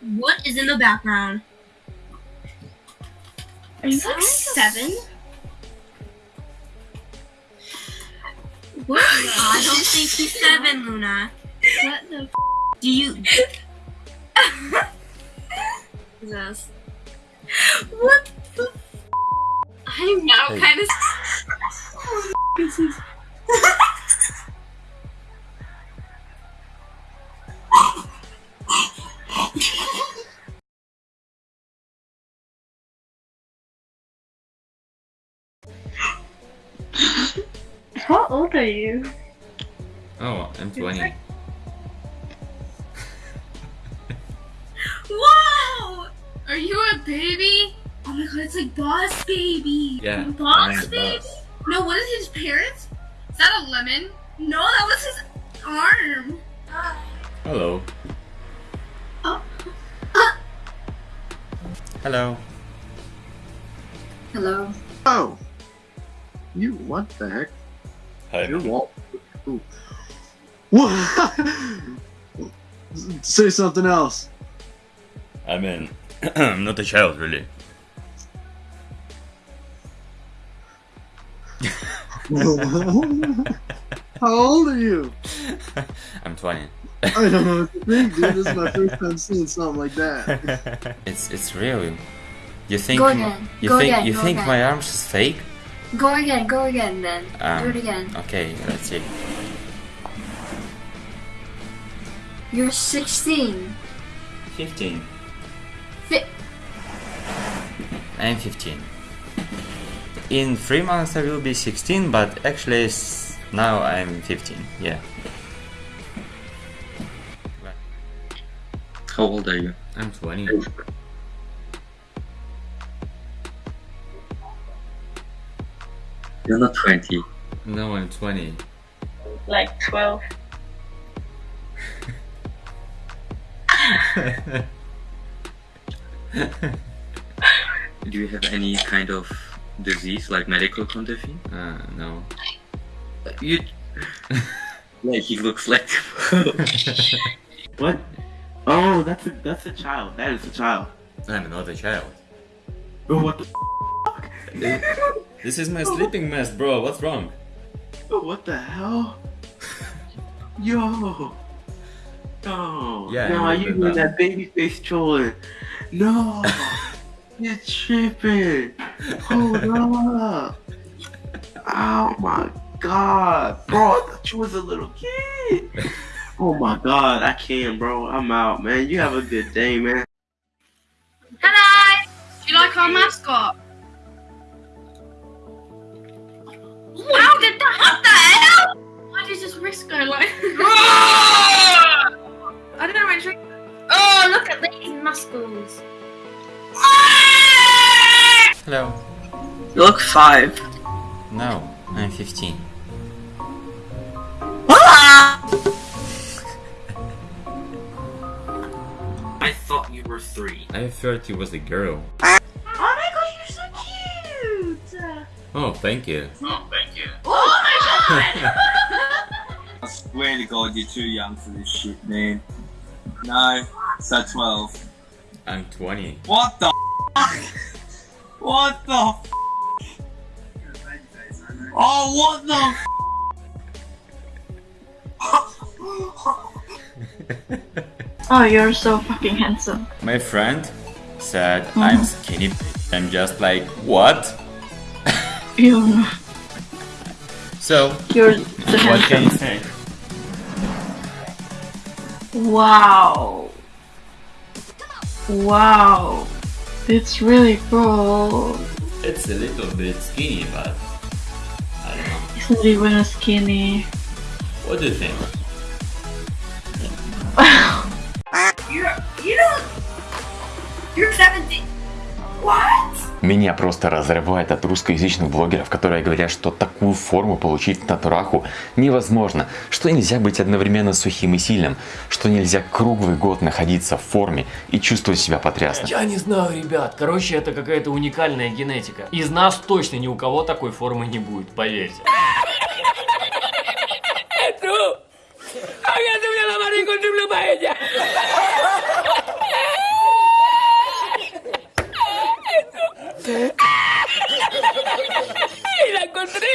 What is in the background? Are you Is that like seven? What? I don't think she's seven, Luna. What the? F- Do you? Jesus. what the? F- I'm now Hey. kind of. How old are you? Oh, I'm 20. Whoa! Are you a baby? Oh my god, it's like Boss Baby. Yeah, Boss I'm Baby? Boss. No, what is his parents? Is that a lemon? No, that was his arm. Hello. Oh. Hello. Hello. Oh. You, what the heck? Hi. Your wall. Ooh. What? Say something else. I mean, I'm not a child, really. How old are you? I'm 20. I don't know what to think, dude. This is my first time seeing something like that. it's it's real. You think Go m- again. you Go think you go think my arms is fake? Go again. Go again. Then Um, do it again. Okay, let's see. You're 16. 15. Fi- I'm 15. In three months I will be 16, but actually now I'm 15. Yeah. How old are you? I'm 20. You're not 20. No, I'm 20. like 12. Do you have any kind of disease, like medical condition? uh, no. You. like he looks like. What? Oh, that's a that's a child. That is a child. I'm not a child. But what the? This is my sleeping mask, bro. What's wrong? Oh, what the hell? Yo. No. Yeah, I No, you doing that. that baby face trolling. No. You're tripping. Hold up. Oh my god. Bro, I thought you was a little kid. Oh my god, I can't, bro. I'm out, man. You have a good day, man. Hello! Do you like our mascot? How did that? What the hell? Why did his wrist go like? I don't know where it's. Oh, look at these muscles. Hello. You look five. No, I'm 15. I thought you were three. I thought you was a girl. Oh my god, you're so cute! Oh, thank you. Oh. God! I swear to God, you're too young for this shit, man. No, so 12. I'm 20. What the? What the f- Oh, what the Oh, you're so fucking handsome. My friend said mm-hmm. I'm skinny. I'm just like, what? You, So, you're the what can you say? Wow. Wow. It's really cool. It's a little bit skinny, but I don't know. It's not even skinny. What do you think? You're you don't. You're 17. What? Меня просто разрывает от русскоязычных блогеров, которые говорят, что такую форму получить в натураху невозможно, что нельзя быть одновременно сухим и сильным, что нельзя круглый год находиться в форме и чувствовать себя потрясно. Я не знаю, ребят. Короче, это какая-то уникальная генетика. Из нас точно ни у кого такой формы не будет, поверьте. encontré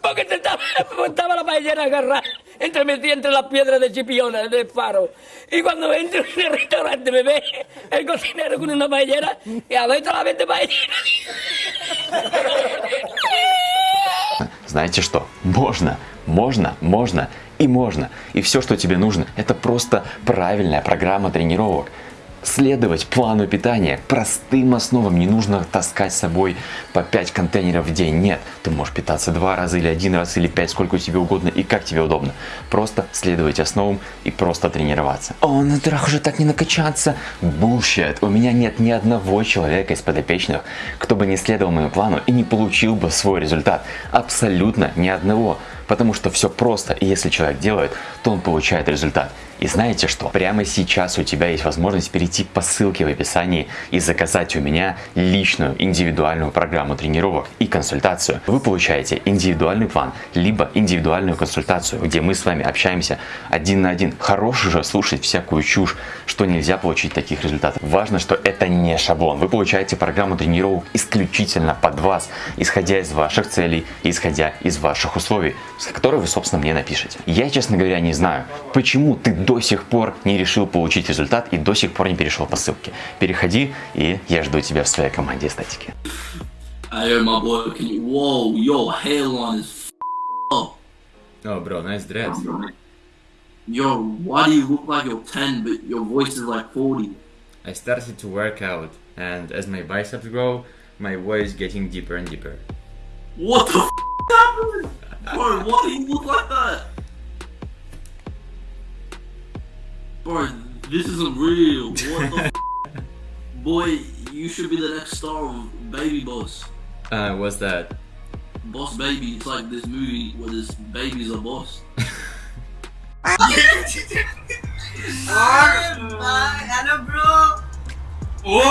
porque te estaba, estaba la paellera agarrada entre metí entre las piedras de Chipiona, del faro. Y cuando entro en el restaurante me ve el cocinero con una paellera y a ver solamente paellera. Знаете что? Можно, можно, можно и можно. И все, что тебе нужно, это просто правильная программа тренировок. Следовать плану питания простым основам. Не нужно таскать с собой по 5 контейнеров в день. Нет, ты можешь питаться два раза или один раз или пять, сколько тебе угодно и как тебе удобно. Просто следовать основам и просто тренироваться. О, на трах уже так не накачаться. Bullshit. У меня нет ни одного человека из подопечных, кто бы не следовал моему плану и не получил бы свой результат. Абсолютно ни одного. Потому что все просто, и если человек делает, то он получает результат. И знаете что? Прямо сейчас у тебя есть возможность перейти по ссылке в описании и заказать у меня личную индивидуальную программу тренировок и консультацию. Вы получаете индивидуальный план, либо индивидуальную консультацию, где мы с вами общаемся один на один. Хорош же слушать всякую чушь, что нельзя получить таких результатов. Важно, что это не шаблон. Вы получаете программу тренировок исключительно под вас, исходя из ваших целей, исходя из ваших условий, с которых вы, собственно, мне напишите. Я, честно говоря, не знаю, почему ты до сих пор не решил получить результат и до сих пор не перешел по ссылке. Переходи, и я жду тебя в своей команде эстетики. Up. Oh, bro, nice dreads. Yo, why do you look like you're 10 but your voice is like 40? I started to work out, and as my biceps grow, my voice getting deeper and deeper. What the f- happened? Bro, why do you look like that? Bro, this isn't real. What the f- Boy, you should be the next star of Baby Boss. Uh, what's that? Boss Baby, it's like this movie where this baby's a boss. Ano bro? Whoa!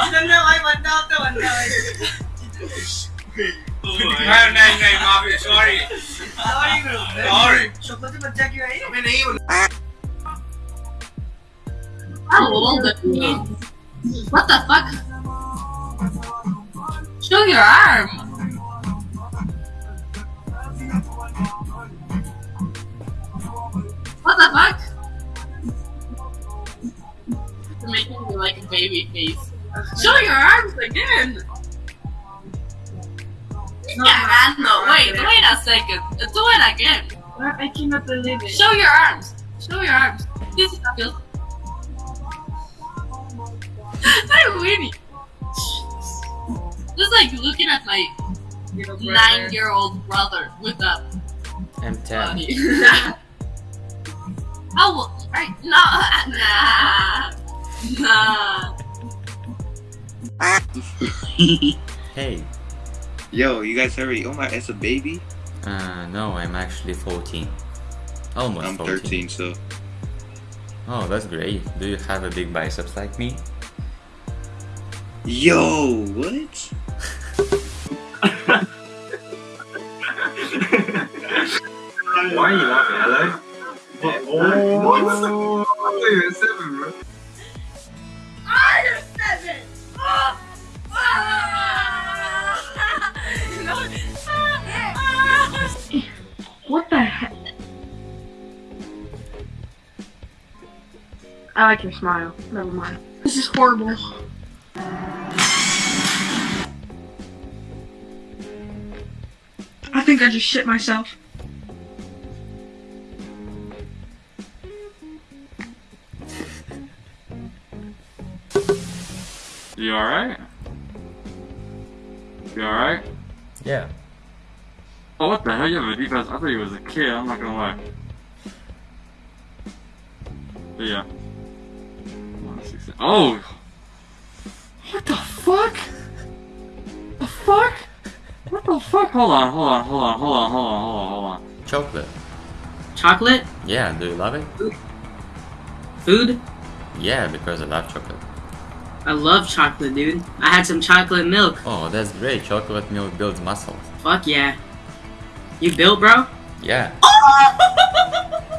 Ano na ay one down to one down. नहीं नहीं नहीं माफी sorry Sorry bro. Sorry. छोकरो से बच्चा क्यों है? मैं नहीं How old are you? What the fuck? Show your arm. What the fuck? You're making me like a baby face. Show your arms again. Yeah, no, wait, wait a second. Do it again. I cannot believe it. Show your arms. Show your arms. This is feels. I'm winning. Just like looking at my nine-year-old brother with a I'm 10. body. How will I? No, nah, nah. Hey. Yo, you guys already oh my as a baby? Uh, no, I'm actually 14. Almost I'm 14. 13, so Oh, that's great. Do you have a big biceps like me? Yo, what? Why are you laughing? Hello? Oh, what? Oh, you're seven, I like your smile. Never mind. This is horrible. I think I just shit myself. You alright? You alright? Yeah. Oh, what the hell? You have a deep ass. I thought you was a kid. I'm not gonna lie. But yeah. 160. Oh! What the fuck? The fuck? What the fuck? Hold on, hold on, hold on, hold on, hold on, hold on, hold on. Chocolate. Chocolate? Yeah, do you love it? Food? Yeah, because I love chocolate. I love chocolate, dude. I had some chocolate milk. Oh, that's great. Chocolate milk builds muscles. Fuck yeah. You built, bro? Yeah. Oh!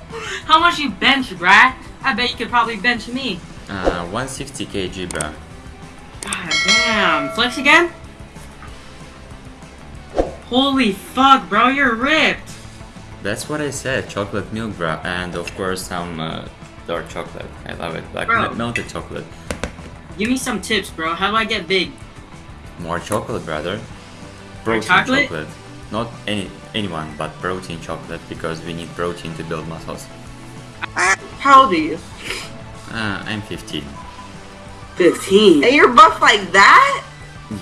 How much you bench, bruh? I bet you could probably bench me. Uh, 160 kg, bro. God damn. Flex again? Holy fuck, bro, you're ripped. That's what I said, chocolate milk, bro, and of course some uh, dark chocolate. I love it, like Bro. melted chocolate. Give me some tips, bro. How do I get big? More chocolate, brother. Protein chocolate? Not any anyone, but protein chocolate because we need protein to build muscles. How do you? Uh, I'm 15. 15. And you're buff like that?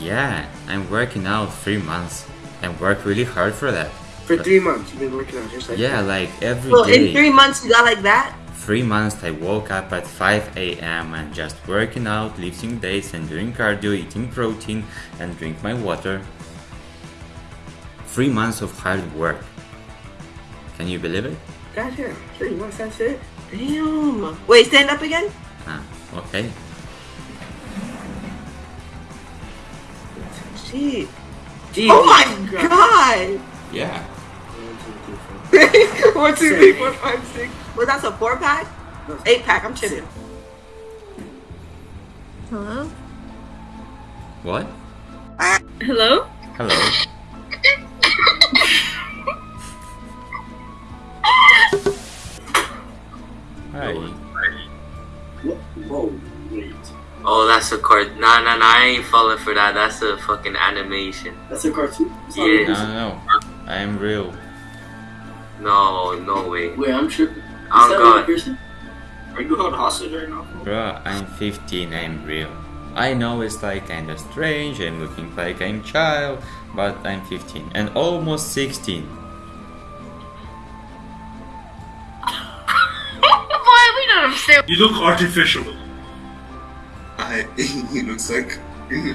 Yeah, I'm working out three months. I work really hard for that. For But- three months, you've been working out just like Yeah, that. like every So day. in three months, you got like that? Three months I woke up at 5 a.m. and just working out, lifting weights and doing cardio, eating protein and drink my water. Three months of hard work. Can you believe it? Gotcha. Three months, that's it? Damn. Wait, stand up again? Ah, okay. Shit. Oh my god! Yeah. One, two, three, four, five, six. Well, that's a four pack? Eight pack, I'm chilling. Hello? What? Hello? Hello. Oh, that's a card. Nah, nah, nah. I ain't falling for that. That's a fucking animation. That's a cartoon? It's not No, no, no. I am real. No, no way. Wait, I'm tripping. Oh, is I'm that real gone. person? Are you held hostage right now? Bro, I'm 15, I'm real. I know it's like kinda strange, I'm looking like I'm child, but I'm 15 and almost 16. Why we don't understand? You look artificial. I, he looks like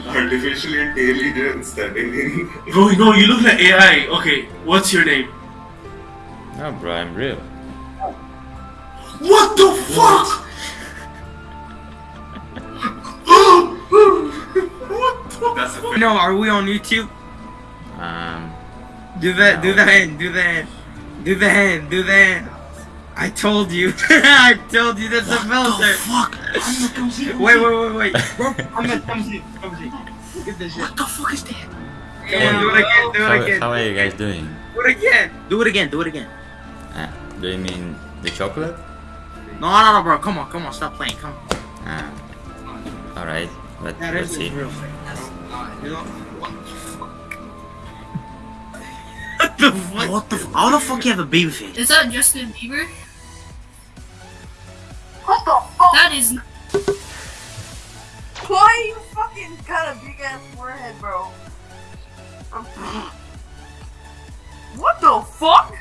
artificial intelligence that is Bro, no, you look like AI. Okay, what's your name? No, bro, I'm real. What the fuck? That's a No, are we on YouTube? Um, Do the do the hand, do the hand, do the hand, do the hand. I told you, I told you that's a filter. fuck? Wait, wait, wait, wait. Bro, come on, come see, come see. Look at this shit. What the fuck is that? Come on, do it again, do how, it again. how are you guys doing? Do it again. Do it again, do it again. Ah, do you mean the chocolate? No, no, no, bro. Come on, come on, stop playing. Come on. Ah, alright, let, That let's is see. real. You know, what the fuck? What the fuck? How the fuck you have a baby face? Is that Justin Bieber? What the fuck? That is. Why you fucking got a big ass forehead, bro? What the fuck?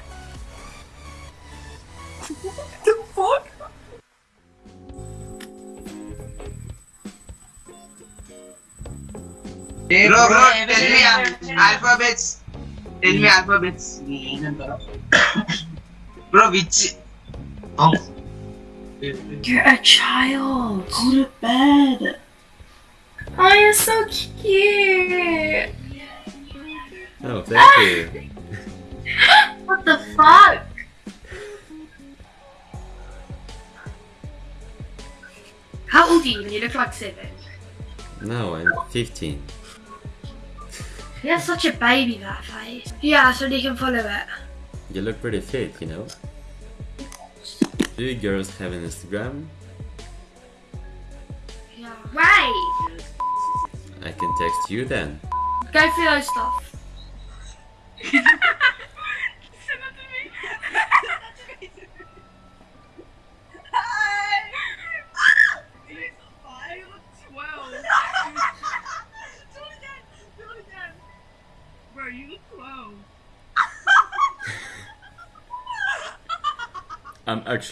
What the fuck? Bro, bro, tell me al- alphabets. Tell me alphabets. bro, which? Oh. You're a child. Go to bed. Oh, you're so cute. Oh, thank you. What the fuck? How old are you? You look like seven. No, I'm 15. He has such a baby that face. Yeah, so they can follow it. You look pretty fit, you know? Do you girls have an Instagram? Yeah. Wait! I can text you then. Go for those stuff.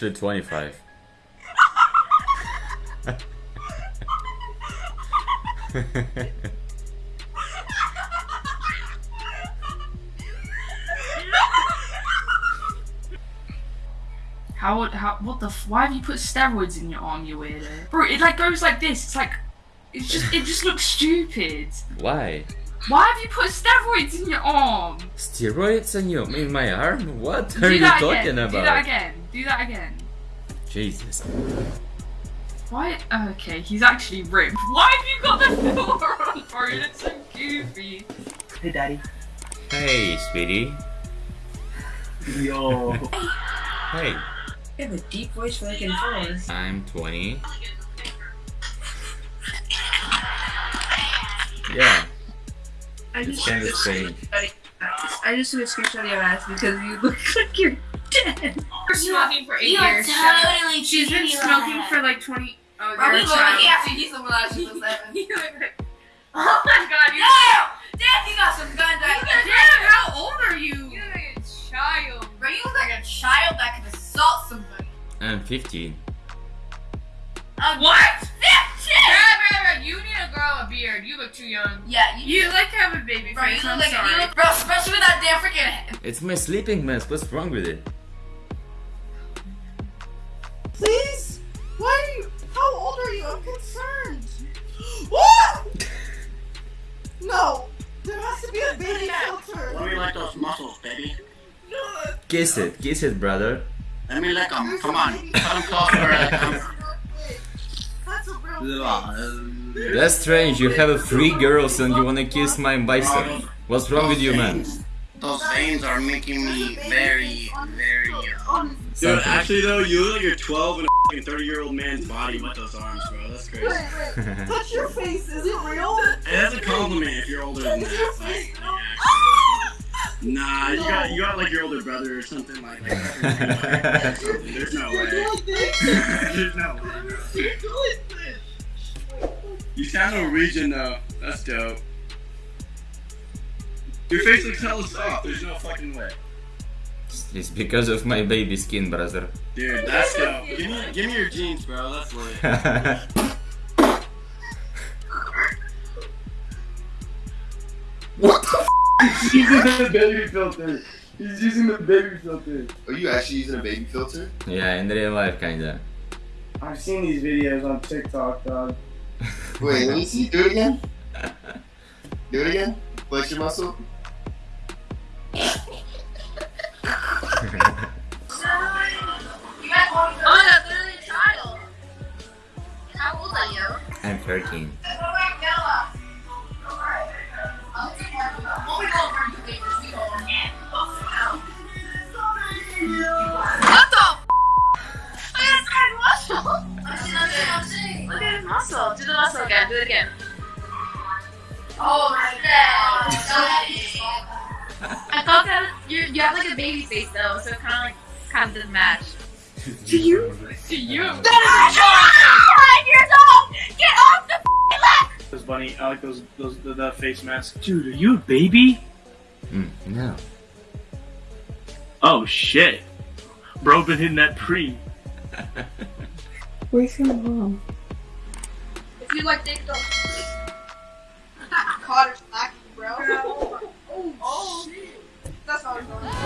Actually 25. How how what the f- why have you put steroids in your arm, you weirdo? Bro, it like goes like this. It's like it's just it just looks stupid. Why? Why have you put steroids in your arm? Steroids in your in my arm? What are you talking again. about? Do that again. Do that again. Jesus. Why? Okay, he's actually ripped. Why have you got the filter on, bro? That's so goofy. Hey, daddy. Hey, sweetie. Yo. Hey, You have a deep voice for like in fours. I'm 20. Yeah, I just kind of strange. I just took a screenshot of your ass because you look like you're dead. You're smoking for eight You are years. totally She's been smoking on for like 20. Oh, you're we a look child. like after you some last she was seven. Oh my god, you Damn! Damn, you got some guns right there. Damn, how old are you? You look like a child. Bro, you look like a child that can assault somebody. I'm 15. Uh, what? Fifteen! Bro, bro, bro, you need to grow a beard. You look too young. Yeah, you, You like to have a baby bro, you look I'm like sorry. you look, bro, especially with that damn freaking. It's my sleeping mask. What's wrong with it? Kiss it, kiss it, brother. Let me lick them. Come on. Put them close where I come. That's. That's strange. You have three girls and you wanna kiss my bicep. What's wrong with you, man? Those veins are making me very, very. Uh, Dude, actually though, you look like you're 12 in a 30 year old man's body with those arms, bro. That's crazy. Wait, wait. Touch your face. Is it real? That's a compliment if you're older than that. Nah, you got you got like your older brother or something like that. There's no way. There's no way. You sound Norwegian though. That's dope. Your face looks hella soft. There's no fucking way. It's because of my baby skin, brother. Dude, that's dope. Give me, give me your jeans, bro. That's lit. What the He's using the baby filter. He's using the baby filter. Are you actually using a baby filter? yeah, in real life, kinda. I've seen these videos on TikTok, dog. Wait, let me see. Do it again. Do it again. Flex your muscle. Those bunny, I like those those the, the face masks. Dude, are you a baby? Mm, no. Oh shit, bro, been hitting that pre. Where's your mom? If you like dick, don't. Caught her slacking, bro. Oh, oh, shit. That's not what I'm going.